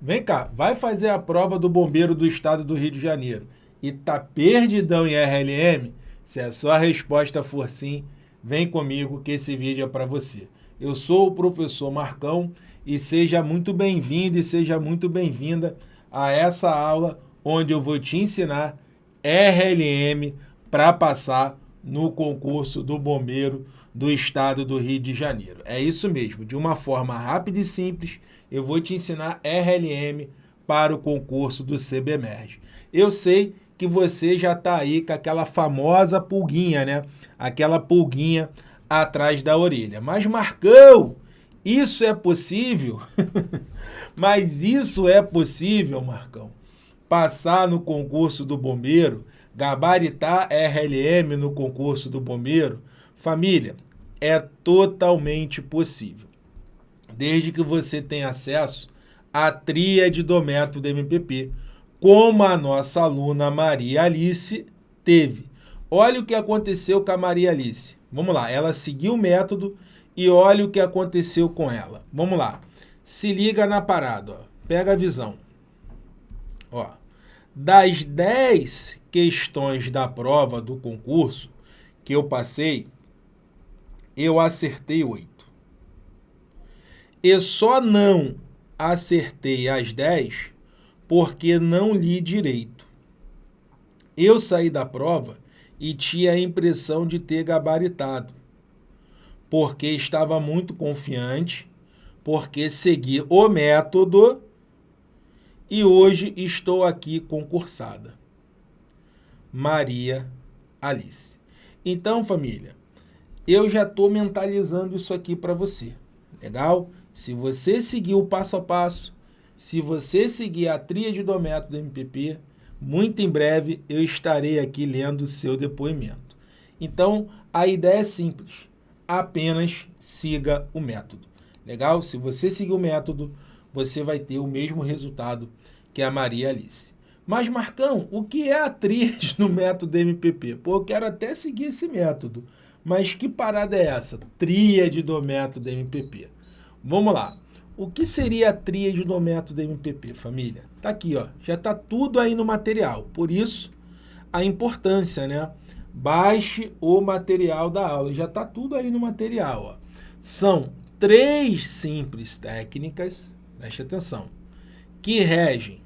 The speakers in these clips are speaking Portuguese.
vem cá, vai fazer a prova do bombeiro do estado do Rio de Janeiro e tá perdidão em RLM? Se a sua resposta for sim, vem comigo que esse vídeo é para você. Eu sou o professor Marcão e seja muito bem-vindo e seja muito bem-vinda a essa aula onde eu vou te ensinar RLM para passar no concurso do bombeiro do estado do Rio de Janeiro. É isso mesmo, de uma forma rápida e simples, eu vou te ensinar RLM para o concurso do CBMERG. Eu sei que você já está aí com aquela famosa pulguinha, né? Aquela pulguinha atrás da orelha. Mas Marcão, isso é possível? Mas isso é possível, Marcão? Passar no concurso do bombeiro, gabaritar RLM no concurso do bombeiro? Família, é totalmente possível. Desde que você tenha acesso à tríade do método MPP, como a nossa aluna Maria Alice teve. Olha o que aconteceu com a Maria Alice. Vamos lá, ela seguiu o método e olha o que aconteceu com ela. Vamos lá, se liga na parada, ó. pega a visão. Ó, das 10 questões da prova do concurso que eu passei, eu acertei 8. E só não acertei as 10 porque não li direito. Eu saí da prova e tinha a impressão de ter gabaritado, porque estava muito confiante, porque segui o método e hoje estou aqui concursada. Maria Alice. Então, família, eu já estou mentalizando isso aqui para você. Legal? Se você seguir o passo a passo, se você seguir a tríade do método MPP, muito em breve eu estarei aqui lendo o seu depoimento. Então, a ideia é simples, apenas siga o método. Legal? Se você seguir o método, você vai ter o mesmo resultado que a Maria Alice. Mas, Marcão, o que é a tríade no método MPP? Pô, eu quero até seguir esse método. Mas que parada é essa? Tríade do método MPP. Vamos lá. O que seria a tríade do método MPP, família? Tá aqui, ó. Já tá tudo aí no material. Por isso, a importância, né? Baixe o material da aula. Já tá tudo aí no material, ó. São três simples técnicas, preste atenção, que regem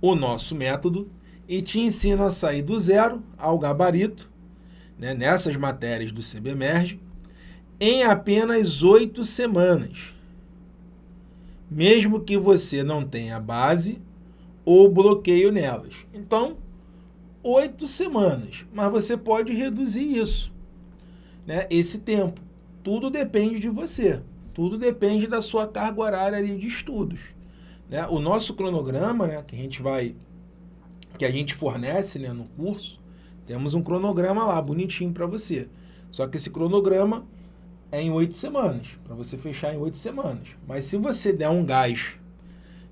o nosso método e te ensinam a sair do zero ao gabarito, né, nessas matérias do CBMERG, em apenas oito semanas, mesmo que você não tenha base ou bloqueio nelas. Então, oito semanas, mas você pode reduzir isso, né, esse tempo. Tudo depende de você, tudo depende da sua carga horária de estudos. Né? O nosso cronograma, né, que a gente vai, que a gente fornece né, no curso, temos um cronograma lá, bonitinho para você. Só que esse cronograma é em oito semanas, para você fechar em oito semanas. Mas se você der um gás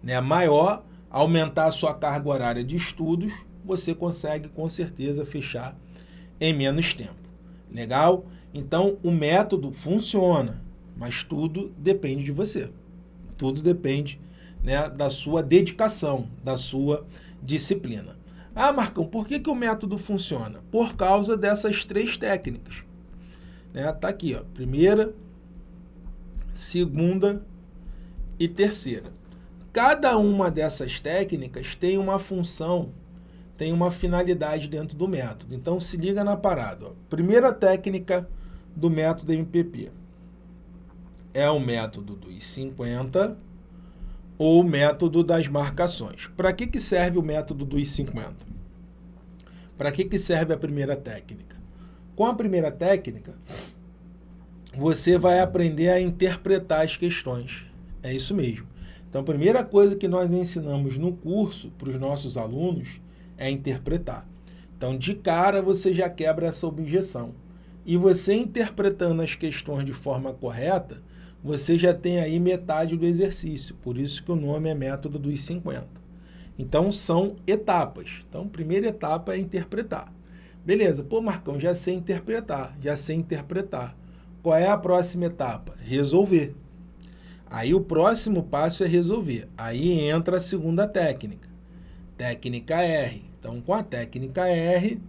né, maior, aumentar a sua carga horária de estudos, você consegue com certeza fechar em menos tempo. Legal? Então, o método funciona, mas tudo depende de você. Tudo depende né, da sua dedicação, da sua disciplina. Ah, Marcão, por que, que o método funciona? Por causa dessas três técnicas. Né? Tá aqui, ó, primeira, segunda e terceira. Cada uma dessas técnicas tem uma função, tem uma finalidade dentro do método. Então, se liga na parada. Ó. Primeira técnica do método MPP é o método dos 50 ou o método das marcações. Para que, que serve o método dos 50? Para que, que serve a primeira técnica? Com a primeira técnica, você vai aprender a interpretar as questões. É isso mesmo. Então, a primeira coisa que nós ensinamos no curso para os nossos alunos é interpretar. Então, de cara, você já quebra essa objeção. E você interpretando as questões de forma correta, você já tem aí metade do exercício. Por isso que o nome é método dos 50. Então, são etapas. Então, a primeira etapa é interpretar. Beleza, pô, Marcão, já sei interpretar, já sei interpretar. Qual é a próxima etapa? Resolver. Aí o próximo passo é resolver. Aí entra a segunda técnica, técnica R. Então, com a técnica R,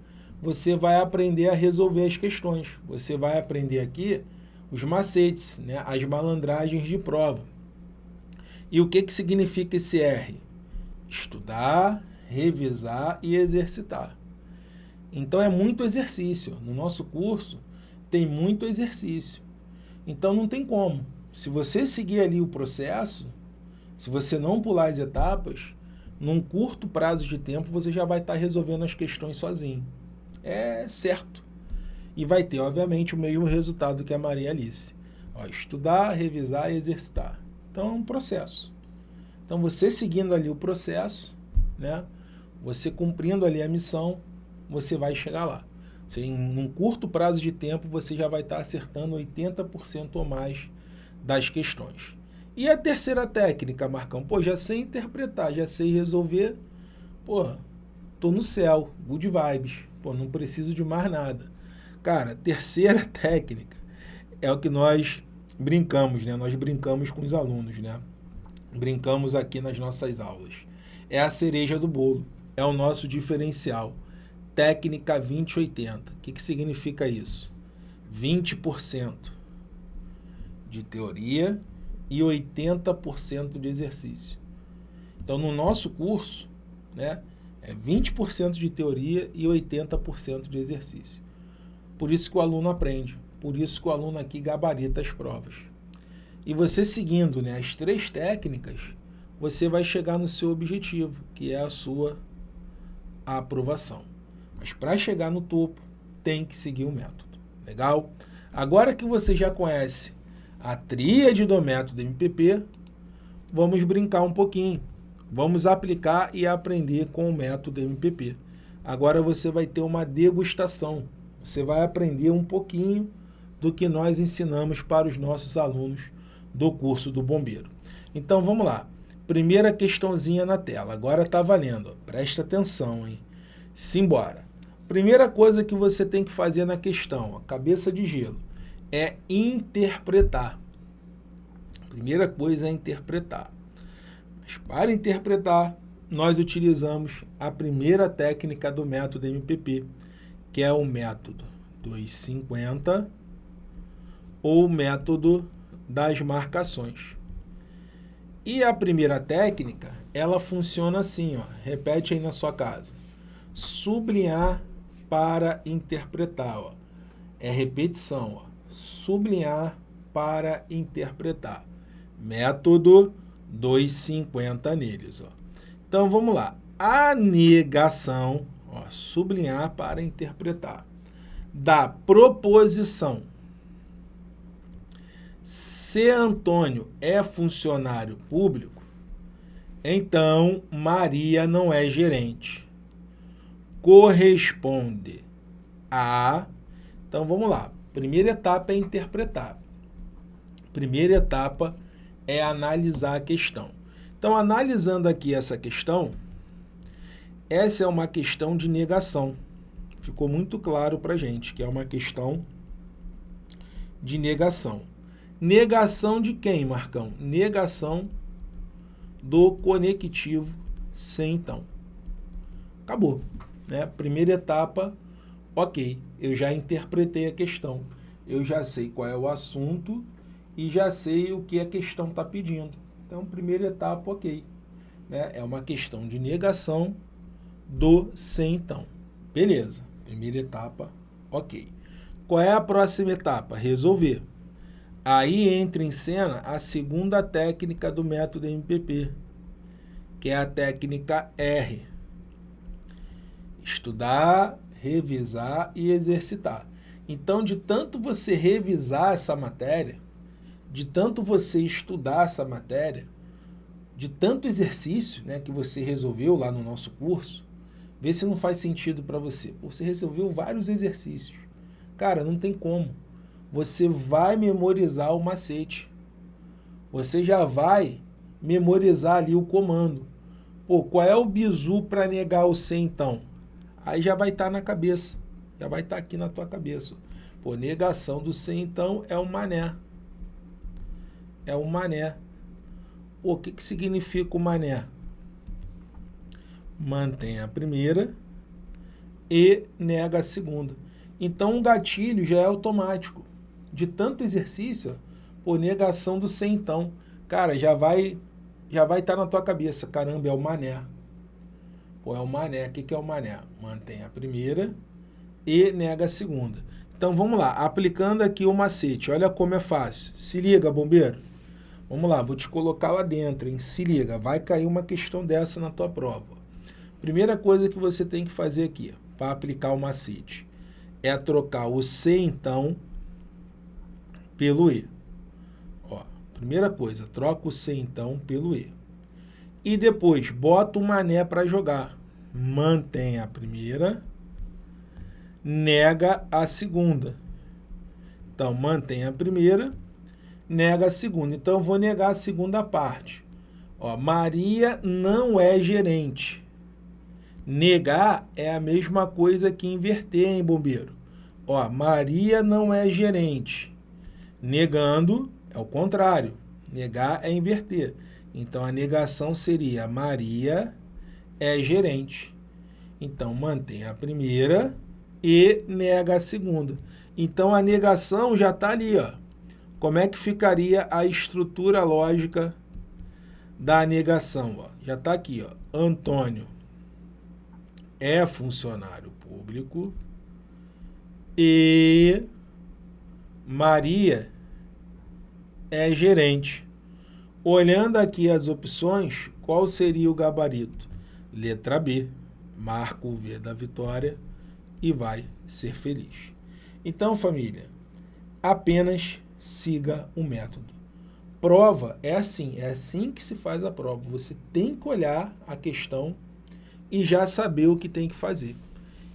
você vai aprender a resolver as questões. Você vai aprender aqui os macetes, né? as malandragens de prova. E o que, que significa esse R? Estudar, revisar e exercitar. Então é muito exercício. No nosso curso tem muito exercício. Então não tem como. Se você seguir ali o processo, se você não pular as etapas, num curto prazo de tempo você já vai estar resolvendo as questões sozinho. É certo. E vai ter, obviamente, o mesmo resultado que a Maria Alice. Ó, estudar, revisar e exercitar. Então é um processo. Então você seguindo ali o processo, né, você cumprindo ali a missão, você vai chegar lá. Você, em um curto prazo de tempo, você já vai estar acertando 80% ou mais das questões. E a terceira técnica, Marcão? Pô, já sei interpretar, já sei resolver. Pô, tô no céu, good vibes. Pô, não preciso de mais nada. Cara, terceira técnica é o que nós brincamos, né? Nós brincamos com os alunos, né? Brincamos aqui nas nossas aulas. É a cereja do bolo, é o nosso diferencial. Técnica 2080. O que, que significa isso? 20% de teoria e 80% de exercício. Então, no nosso curso, né, é 20% de teoria e 80% de exercício. Por isso que o aluno aprende, por isso que o aluno aqui gabarita as provas. E você seguindo né, as três técnicas, você vai chegar no seu objetivo, que é a sua aprovação. Mas para chegar no topo, tem que seguir o método. Legal? Agora que você já conhece a tríade do método MPP, vamos brincar um pouquinho. Vamos aplicar e aprender com o método MPP. Agora você vai ter uma degustação. Você vai aprender um pouquinho do que nós ensinamos para os nossos alunos do curso do bombeiro. Então vamos lá. Primeira questãozinha na tela. Agora está valendo. Presta atenção, hein? Simbora. Primeira coisa que você tem que fazer na questão, ó, cabeça de gelo é interpretar. Primeira coisa é interpretar. Mas para interpretar, nós utilizamos a primeira técnica do método MPP, que é o método 250 ou método das marcações. E a primeira técnica, ela funciona assim, ó, repete aí na sua casa. Sublinhar para interpretar, ó. É repetição, ó sublinhar para interpretar. Método 250 neles. Ó. Então, vamos lá. A negação, ó, sublinhar para interpretar, da proposição. Se Antônio é funcionário público, então Maria não é gerente. Corresponde a... Então, vamos lá. Primeira etapa é interpretar. Primeira etapa é analisar a questão. Então, analisando aqui essa questão, essa é uma questão de negação. Ficou muito claro para gente que é uma questão de negação. Negação de quem, Marcão? Negação do conectivo sem então. Acabou. Né? Primeira etapa, ok eu já interpretei a questão. Eu já sei qual é o assunto e já sei o que a questão está pedindo. Então, primeira etapa, ok. Né? É uma questão de negação do sem então. Beleza. Primeira etapa, ok. Qual é a próxima etapa? Resolver. Aí entra em cena a segunda técnica do método MPP, que é a técnica R. Estudar revisar e exercitar. Então, de tanto você revisar essa matéria, de tanto você estudar essa matéria, de tanto exercício né, que você resolveu lá no nosso curso, vê se não faz sentido para você. Você resolveu vários exercícios. Cara, não tem como. Você vai memorizar o macete. Você já vai memorizar ali o comando. Pô, qual é o bizu para negar o C então? Aí já vai estar tá na cabeça, já vai estar tá aqui na tua cabeça. Pô, negação do ser, então, é um mané. É um mané. Pô, o que, que significa o mané? Mantém a primeira e nega a segunda. Então, o gatilho já é automático. De tanto exercício, por negação do sem então. Cara, já vai já vai estar tá na tua cabeça. Caramba, é o mané. Pô, é o mané. O que, que é o mané? Mantém a primeira e nega a segunda. Então, vamos lá. Aplicando aqui o macete. Olha como é fácil. Se liga, bombeiro. Vamos lá, vou te colocar lá dentro, hein? Se liga, vai cair uma questão dessa na tua prova. Primeira coisa que você tem que fazer aqui, para aplicar o macete, é trocar o C, então, pelo E. Ó, primeira coisa, troca o C, então, pelo E. E depois, bota o mané para jogar. Mantém a primeira, nega a segunda. Então, mantém a primeira, nega a segunda. Então, eu vou negar a segunda parte. Ó, Maria não é gerente. Negar é a mesma coisa que inverter, hein, bombeiro? Ó, Maria não é gerente. Negando é o contrário. Negar é inverter. Então, a negação seria Maria é gerente. Então, mantém a primeira e nega a segunda. Então, a negação já está ali. Ó. Como é que ficaria a estrutura lógica da negação? Ó? Já está aqui. Ó. Antônio é funcionário público e Maria é gerente. Olhando aqui as opções, qual seria o gabarito? Letra B, marca o V da vitória e vai ser feliz. Então, família, apenas siga o método. Prova é assim, é assim que se faz a prova. Você tem que olhar a questão e já saber o que tem que fazer.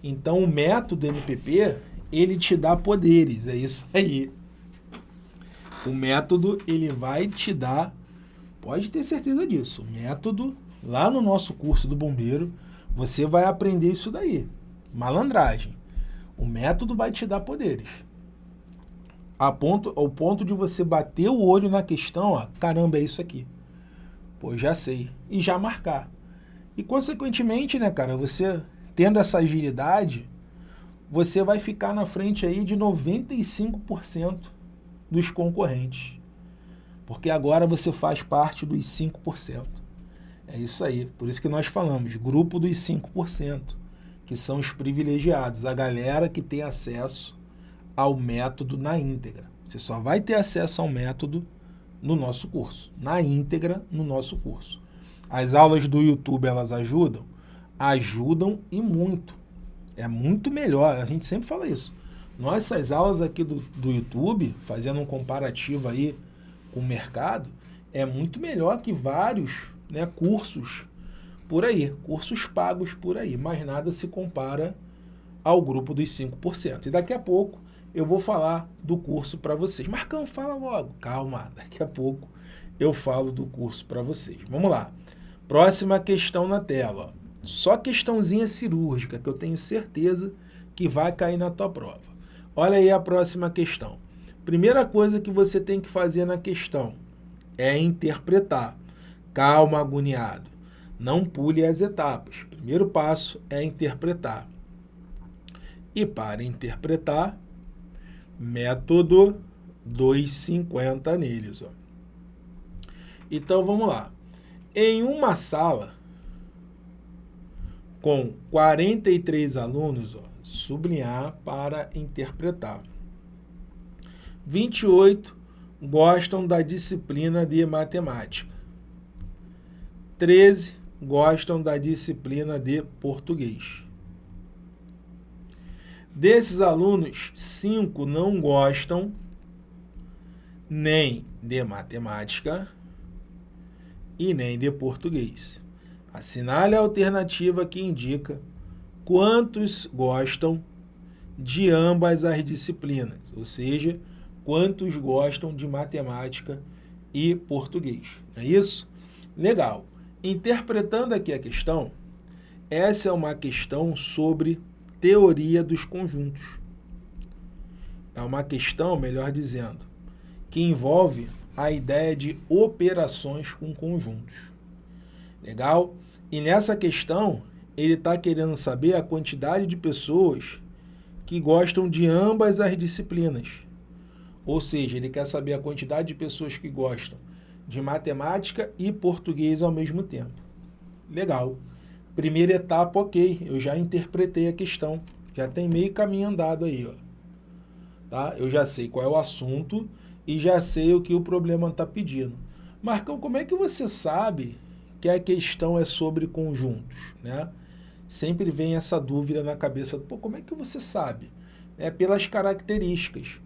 Então, o método MPP, ele te dá poderes, é isso aí. O método, ele vai te dar, pode ter certeza disso, método, lá no nosso curso do bombeiro, você vai aprender isso daí, malandragem. O método vai te dar poderes. A ponto, ao ponto de você bater o olho na questão, ó, caramba, é isso aqui. Pô, já sei. E já marcar. E, consequentemente, né, cara, você tendo essa agilidade, você vai ficar na frente aí de 95% dos concorrentes. Porque agora você faz parte dos 5%. É isso aí. Por isso que nós falamos, grupo dos 5%, que são os privilegiados, a galera que tem acesso ao método na íntegra. Você só vai ter acesso ao método no nosso curso, na íntegra no nosso curso. As aulas do YouTube, elas ajudam? Ajudam e muito. É muito melhor, a gente sempre fala isso. Nossas aulas aqui do, do YouTube, fazendo um comparativo aí o mercado, é muito melhor que vários né, cursos por aí, cursos pagos por aí, mas nada se compara ao grupo dos 5%. E daqui a pouco eu vou falar do curso para vocês. Marcão, fala logo. Calma, daqui a pouco eu falo do curso para vocês. Vamos lá. Próxima questão na tela. Só questãozinha cirúrgica, que eu tenho certeza que vai cair na tua prova. Olha aí a próxima questão. Primeira coisa que você tem que fazer na questão é interpretar. Calma, agoniado. Não pule as etapas. Primeiro passo é interpretar. E para interpretar, método 250 neles. Ó. Então, vamos lá. Em uma sala com 43 alunos, ó, sublinhar para interpretar. 28 gostam da disciplina de matemática. 13 gostam da disciplina de português. Desses alunos, 5 não gostam nem de matemática, e nem de português. Assinale a alternativa que indica quantos gostam de ambas as disciplinas, ou seja, quantos gostam de matemática e português. Não é isso? Legal. Interpretando aqui a questão, essa é uma questão sobre teoria dos conjuntos. É uma questão, melhor dizendo, que envolve a ideia de operações com conjuntos. Legal? E nessa questão, ele está querendo saber a quantidade de pessoas que gostam de ambas as disciplinas. Ou seja, ele quer saber a quantidade de pessoas que gostam de matemática e português ao mesmo tempo. Legal. Primeira etapa, ok. Eu já interpretei a questão. Já tem meio caminho andado aí, ó. Tá? Eu já sei qual é o assunto e já sei o que o problema está pedindo. Marcão, como é que você sabe que a questão é sobre conjuntos, né? Sempre vem essa dúvida na cabeça, pô, como é que você sabe? É pelas características.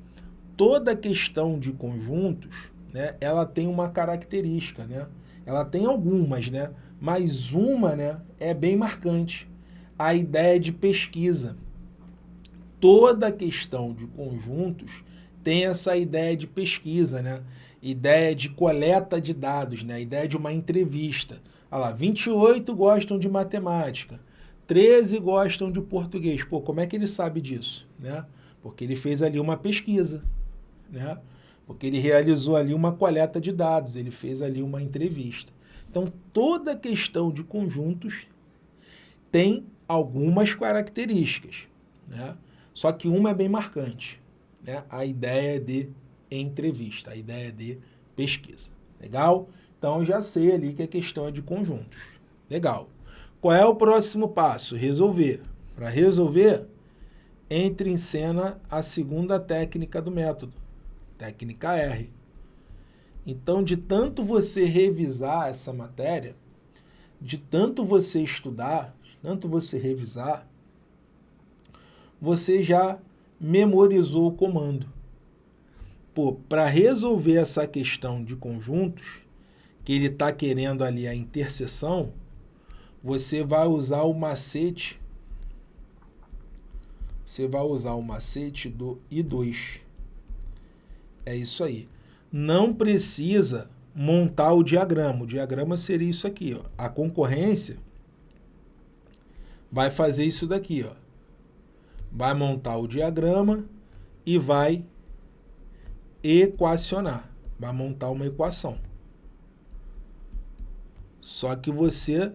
Toda questão de conjuntos, né, ela tem uma característica, né? Ela tem algumas, né? Mas uma, né, é bem marcante. A ideia de pesquisa. Toda questão de conjuntos tem essa ideia de pesquisa, né? Ideia de coleta de dados, né? Ideia de uma entrevista. Olha lá, 28 gostam de matemática, 13 gostam de português. Pô, como é que ele sabe disso? Né? Porque ele fez ali uma pesquisa, né? Porque ele realizou ali uma coleta de dados, ele fez ali uma entrevista. Então, toda questão de conjuntos tem algumas características, né? Só que uma é bem marcante, né? A ideia de entrevista, a ideia de pesquisa. Legal? Então, já sei ali que a questão é de conjuntos. Legal. Qual é o próximo passo? Resolver. Para resolver, entre em cena a segunda técnica do método, técnica R. Então, de tanto você revisar essa matéria, de tanto você estudar, tanto você revisar, você já memorizou o comando. Pô, para resolver essa questão de conjuntos, que ele está querendo ali a interseção, você vai usar o macete, você vai usar o macete do I2. É isso aí. Não precisa montar o diagrama. O diagrama seria isso aqui, ó. A concorrência vai fazer isso daqui, ó. Vai montar o diagrama e vai equacionar. Vai montar uma equação. Só que você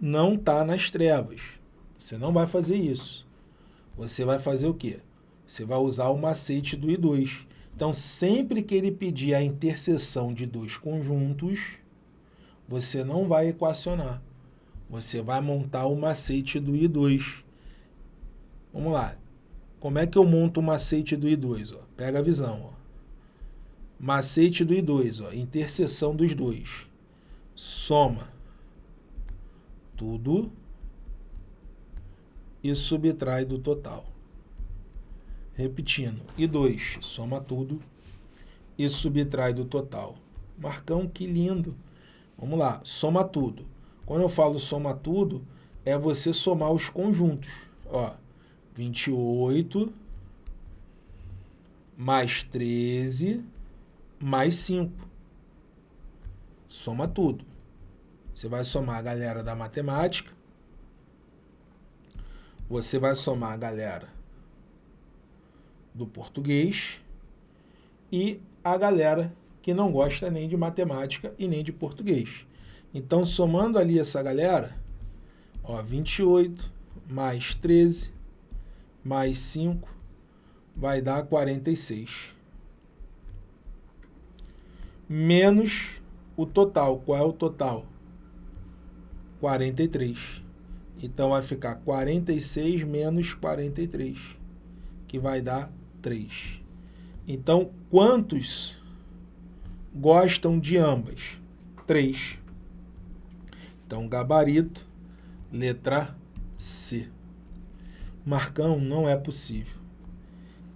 não está nas trevas. Você não vai fazer isso. Você vai fazer o quê? Você vai usar o macete do I2. Então, sempre que ele pedir a interseção de dois conjuntos, você não vai equacionar. Você vai montar o macete do I2. Vamos lá. Como é que eu monto o macete do I2? Ó? Pega a visão. Ó. Macete do I2, ó. interseção dos dois. Soma tudo e subtrai do total. Repetindo, e 2 soma tudo e subtrai do total. Marcão, que lindo. Vamos lá, soma tudo. Quando eu falo soma tudo, é você somar os conjuntos. Ó, 28 mais 13 mais 5. Soma tudo. Você vai somar a galera da matemática. Você vai somar a galera do português e a galera que não gosta nem de matemática e nem de português. Então, somando ali essa galera, ó, 28 mais 13 mais 5 vai dar 46. Menos o total. Qual é o total? 43. Então, vai ficar 46 menos 43, que vai dar 3. Então, quantos gostam de ambas? 3. Então, gabarito, letra C. Marcão, não é possível.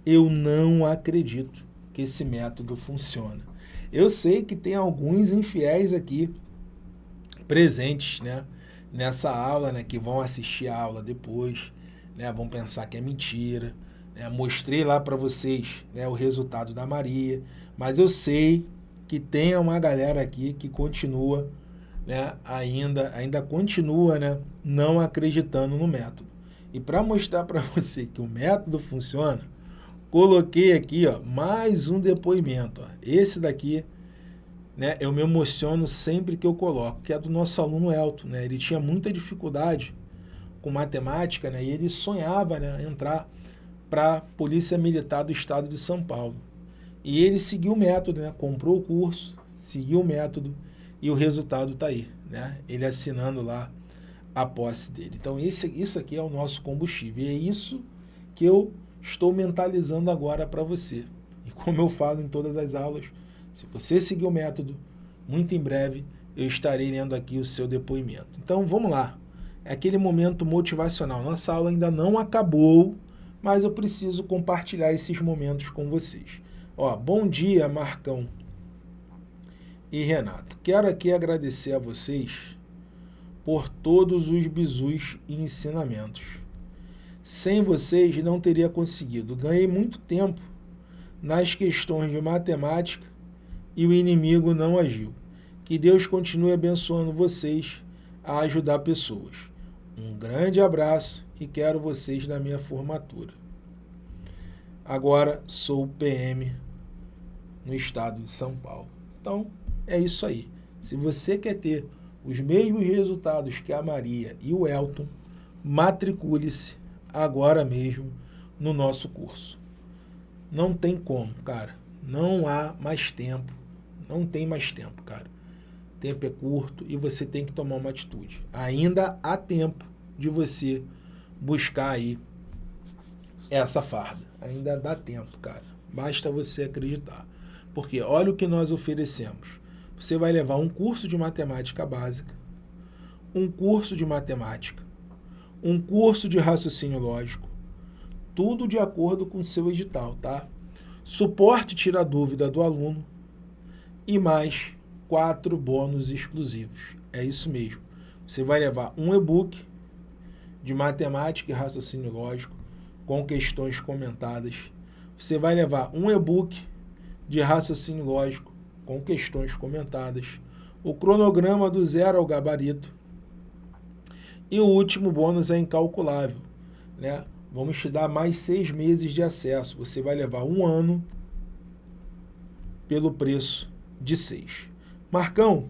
Eu não acredito que esse método funciona. Eu sei que tem alguns infiéis aqui presentes, né? nessa aula, né, que vão assistir a aula depois, né, vão pensar que é mentira. Né, mostrei lá para vocês né, o resultado da Maria, mas eu sei que tem uma galera aqui que continua, né, ainda, ainda continua né, não acreditando no método. E para mostrar para você que o método funciona, coloquei aqui, ó, mais um depoimento. Ó. Esse daqui, né, eu me emociono sempre que eu coloco, que é do nosso aluno Elton, né? Ele tinha muita dificuldade com matemática, né? E ele sonhava, né, entrar para a Polícia Militar do Estado de São Paulo. E ele seguiu o método, né? Comprou o curso, seguiu o método e o resultado está aí, né? Ele assinando lá a posse dele. Então, esse, isso aqui é o nosso combustível. E é isso que eu estou mentalizando agora para você. E como eu falo em todas as aulas, se você seguir o método, muito em breve eu estarei lendo aqui o seu depoimento. Então, vamos lá. É aquele momento motivacional. Nossa aula ainda não acabou, mas eu preciso compartilhar esses momentos com vocês. Ó, bom dia, Marcão e Renato. Quero aqui agradecer a vocês por todos os bizus e ensinamentos. Sem vocês não teria conseguido. Ganhei muito tempo nas questões de matemática e o inimigo não agiu. Que Deus continue abençoando vocês a ajudar pessoas. Um grande abraço e quero vocês na minha formatura. Agora sou PM no estado de São Paulo. Então, é isso aí. Se você quer ter os mesmos resultados que a Maria e o Elton, matricule-se agora mesmo no nosso curso. Não tem como, cara. Não há mais tempo. Não tem mais tempo, cara. O tempo é curto e você tem que tomar uma atitude. Ainda há tempo de você buscar aí essa farda. Ainda dá tempo, cara. Basta você acreditar. Porque olha o que nós oferecemos você vai levar um curso de matemática básica, um curso de matemática, um curso de raciocínio lógico, tudo de acordo com o seu edital, tá? Suporte tira dúvida do aluno e mais quatro bônus exclusivos. É isso mesmo. Você vai levar um e-book de matemática e raciocínio lógico com questões comentadas. Você vai levar um e-book de raciocínio lógico com questões comentadas, o cronograma do zero ao gabarito e o último bônus é incalculável. Né? Vamos te dar mais seis meses de acesso. Você vai levar um ano pelo preço de seis. Marcão,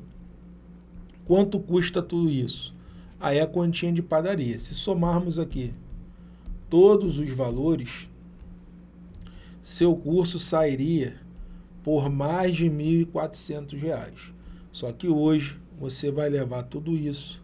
quanto custa tudo isso? Aí a continha de padaria. Se somarmos aqui todos os valores, seu curso sairia por mais de R$ 1.400. Só que hoje você vai levar tudo isso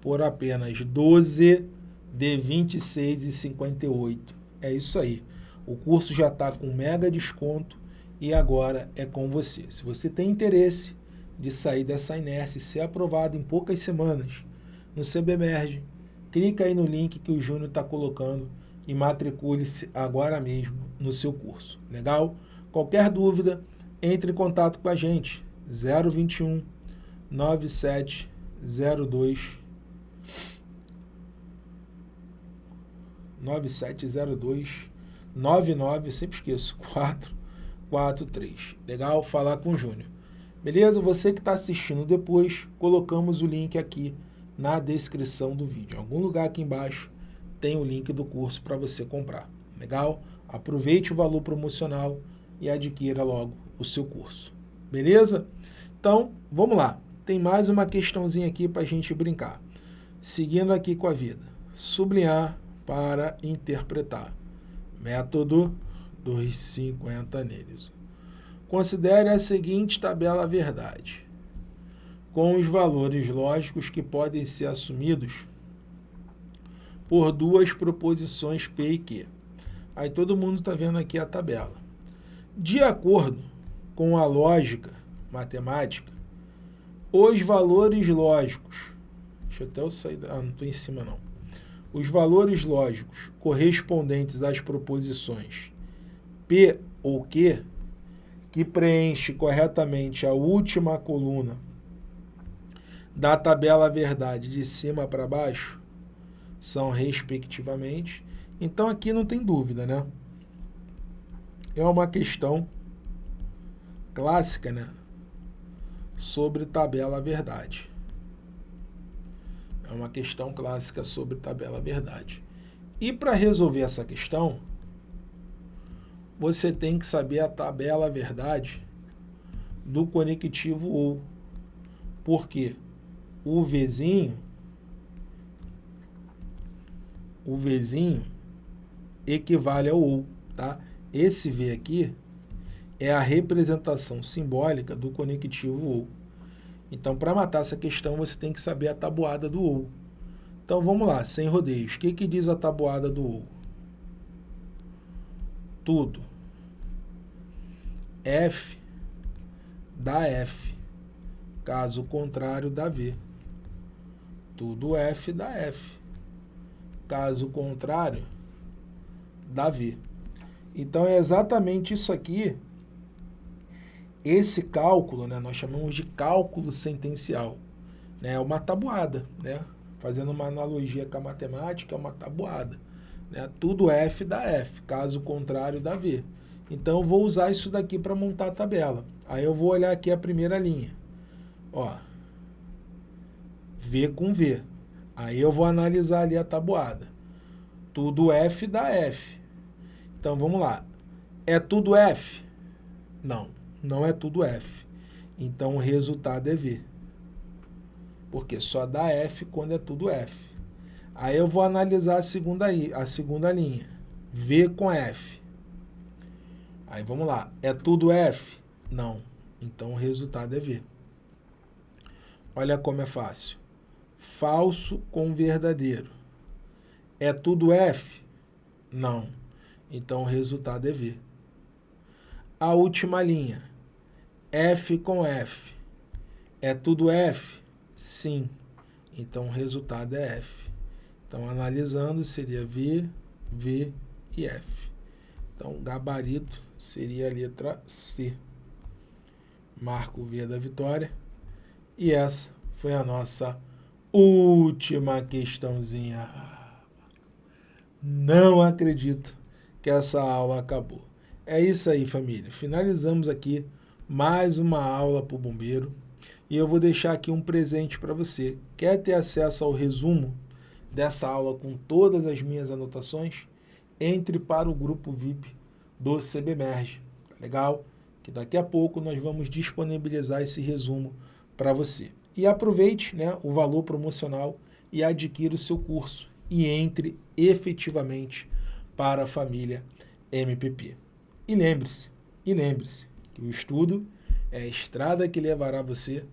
por apenas 12 de R$ 26,58. É isso aí. O curso já está com mega desconto e agora é com você. Se você tem interesse de sair dessa inércia e ser aprovado em poucas semanas no CBMERG, clica aí no link que o Júnior está colocando e matricule-se agora mesmo no seu curso. Legal? Qualquer dúvida, entre em contato com a gente. 021 9702 9702 99, sempre esqueço, 443. Legal? Falar com o Júnior. Beleza? Você que está assistindo depois, colocamos o link aqui na descrição do vídeo. Em algum lugar aqui embaixo tem o link do curso para você comprar. Legal? Aproveite o valor promocional e adquira logo o seu curso. Beleza? Então, vamos lá. Tem mais uma questãozinha aqui para a gente brincar. Seguindo aqui com a vida. Sublinhar para interpretar. Método 250 neles. Considere a seguinte tabela verdade, com os valores lógicos que podem ser assumidos por duas proposições P e Q. Aí todo mundo está vendo aqui a tabela. De acordo com a lógica matemática, os valores lógicos, deixa eu até eu sair, ah, não estou em cima não, os valores lógicos correspondentes às proposições P ou Q, que preenche corretamente a última coluna da tabela verdade de cima para baixo, são respectivamente. Então aqui não tem dúvida, né? É uma questão clássica, né? Sobre tabela verdade. É uma questão clássica sobre tabela verdade. E para resolver essa questão, você tem que saber a tabela verdade do conectivo ou. Porque o Vzinho, o Vzinho equivale ao ou, tá? Esse V aqui é a representação simbólica do conectivo ou. Então, para matar essa questão, você tem que saber a tabuada do ou. Então, vamos lá, sem rodeios. O que, que diz a tabuada do ou? Tudo. F dá F. Caso contrário, dá V. Tudo F dá F. Caso contrário, dá V. Então, é exatamente isso aqui esse cálculo, né, nós chamamos de cálculo sentencial. Né, é uma tabuada, né? Fazendo uma analogia com a matemática, é uma tabuada. Né? Tudo F dá F, caso contrário dá V. Então, eu vou usar isso daqui para montar a tabela. Aí eu vou olhar aqui a primeira linha. Ó, V com V. Aí eu vou analisar ali a tabuada. Tudo F dá F. Então, vamos lá. É tudo F? Não não é tudo F. Então, o resultado é V. Porque só dá F quando é tudo F. Aí eu vou analisar a segunda, a segunda linha. V com F. Aí vamos lá. É tudo F? Não. Então o resultado é V. Olha como é fácil. Falso com verdadeiro. É tudo F? Não. Então o resultado é V. A última linha. F com F. É tudo F? Sim. Então, o resultado é F. Então, analisando, seria V, V e F. Então, gabarito seria a letra C. Marco V da vitória. E essa foi a nossa última questãozinha. Não acredito que essa aula acabou. É isso aí, família. Finalizamos aqui mais uma aula para o bombeiro. E eu vou deixar aqui um presente para você. Quer ter acesso ao resumo dessa aula com todas as minhas anotações? Entre para o grupo VIP do CBMERG. Tá legal? Que daqui a pouco nós vamos disponibilizar esse resumo para você. E aproveite né, o valor promocional e adquira o seu curso. E entre efetivamente para a família MPP. E lembre-se, e lembre-se, que o estudo é a estrada que levará você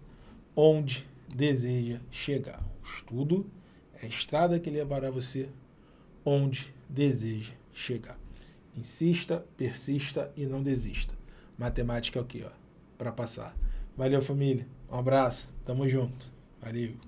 onde deseja chegar. O estudo é a estrada que levará você onde deseja chegar. Insista, persista e não desista. Matemática é o que, para passar. Valeu, família. Um abraço. Tamo junto. Valeu.